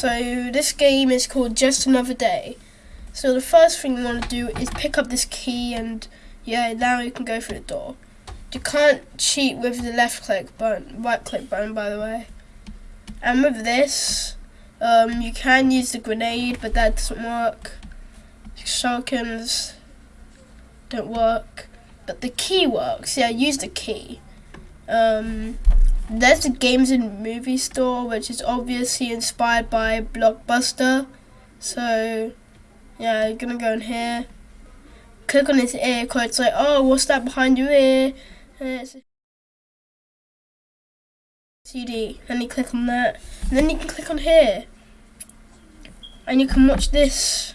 So this game is called Just Another Day. So the first thing you want to do is pick up this key and yeah, now you can go through the door. You can't cheat with the left click button, right click button by the way. And with this, um, you can use the grenade, but that doesn't work. Shurikens don't work, but the key works. Yeah, use the key. Um, there's the games and movie store, which is obviously inspired by Blockbuster. So, yeah, you're gonna go in here. Click on this ear, cause it's like, oh, what's that behind your ear? CD, and you click on that, and then you can click on here, and you can watch this.